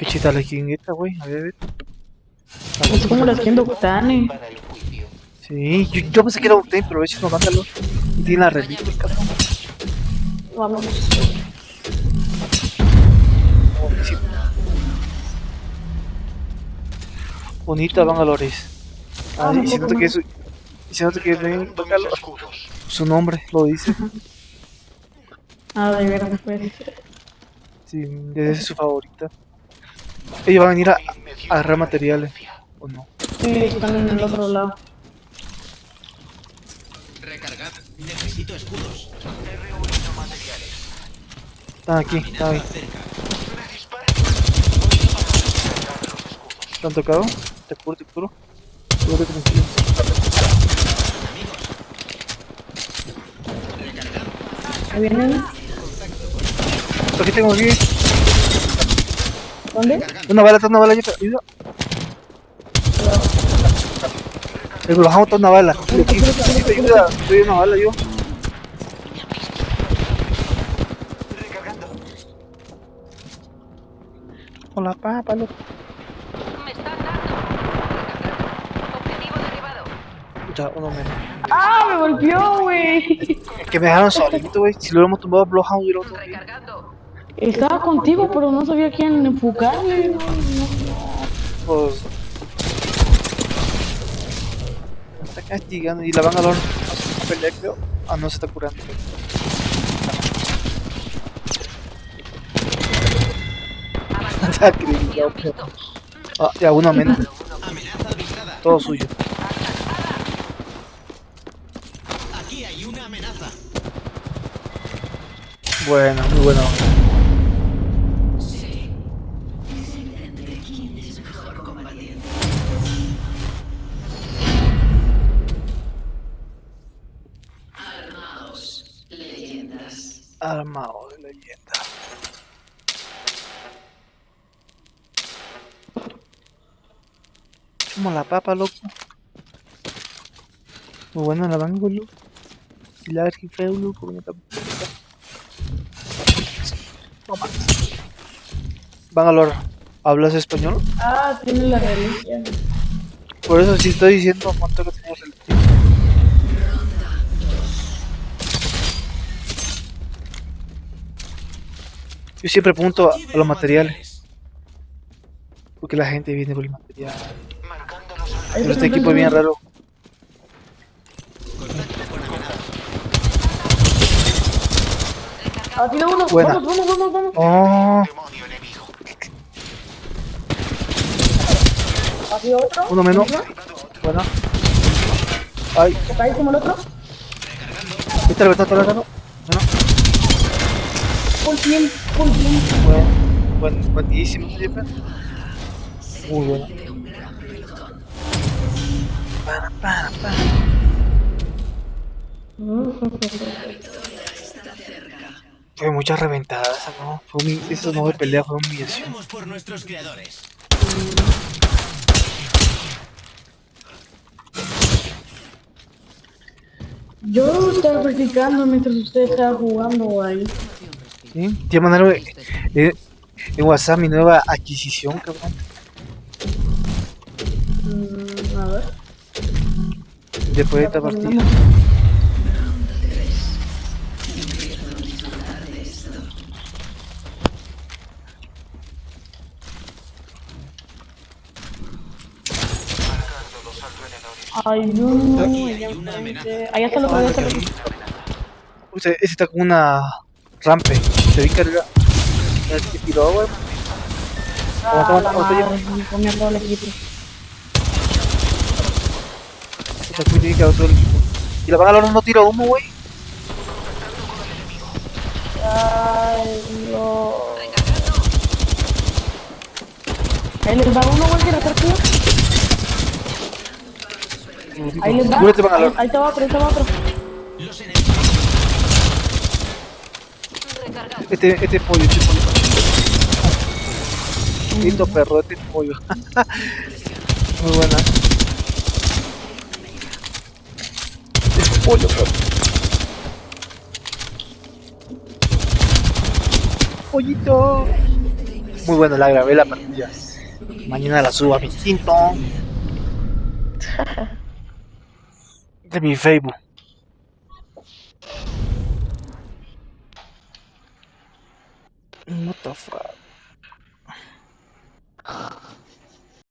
qué chita la jingueta, güey. A ver, a ver. Es como la skin de Octane. Para el juicio. Sí, yo, yo pensé que era Octane, pero si nos mándalo. Y tiene la reliquia, cabrón. Vamos. Oh, sí. Bonita Bangalores. Ah, Ah, y si un poco nota que más. es. Y si nota que es bien Cargando mis escudos. su nombre, lo dice. Ah, de veras, pues. Sí, esa es su favorita. Ella va a venir a, a agarrar materiales. ¿O no? Sí, están en el otro lado. Recargad. Necesito escudos. He reunido materiales. Están aquí, están ahí. ¿Te han tocado? Te curo, te curo. Seguro que me quieren. Ahí vienen. Aquí tengo aquí. ¿Dónde? Una bala, una bala, ayuda. ayuda. Eh, me bajamos toda una bala. Aquí, aquí, ayuda. Estoy una bala yo. Recargando. Con la papa, loco. Me están dando. Objetivo derribado. Ya, uno menos. ¡Ah, me golpeó, güey! Es que me dejaron solito, güey. Si lo hubiéramos tumbado Bloodhound, hubiera otro. Recargando. Estaba contigo, pero no sabía quién enfocarle. Pues. Me está castigando. Y la van a dar a pelear, creo. Ah, no se está curando. Está pero- Ah, ya, uno menos. Amenaza avisada. Todo suyo. Aquí hay una amenaza. Bueno, muy bueno. Armado de leyenda. Como la papa, loco. Muy buena la bango, loco. Y la verga feo, loco. como está- Toma. Bangalore, ¿hablas español? Ah, tiene la reliquia. Por eso sí estoy diciendo cuánto que Yo siempre pregunto a, a los materiales, porque la gente viene por el material. Pero este equipo es bien raro. Ah, tiene uno. Buena. Vamos, vamos, vamos, vamos. Oh, Demonio enemigo. ¿Ha sido otro? uno menos. Bueno. Ay, ¿Está ahí como el otro? ¿viste el está atacando? Bueno, Full team. bueno, buen, buenísimo, Jefe. Muy bueno. Para, para, para. Fue muchas reventadas, ¿no? Fue humi- eso no de pelea, fue humillación. Por nuestros creadores. Yo estaba practicando mientras usted estaba jugando ahí. ¿Sí? Te voy a mandar eh, en WhatsApp mi nueva adquisición, cabrón. Mm, a ver. Después de esta partida. Allá enfrente. Allá está lo que voy a hacer. Uy, ese ese está con una rampe. Se vi carga. Se tiró, güey. Ah, Aguanta, la madre, todo el equipo. Se fue y quedó todo el equipo. Y la van a lograr no tira humo, güey. Ay, Dios. Ahí les va uno, güey, que la partida. Ahí les va. Ahí, ahí está otro, ahí está otro. Los enemigos. Recargando. Este, este pollo, este pollo. Lindo perro, este pollo. Muy buena. Este pollo, perro. Pollito. Muy buena, la grabé la partida. Mañana la subo a mi quinto. De mi Facebook. the fuck?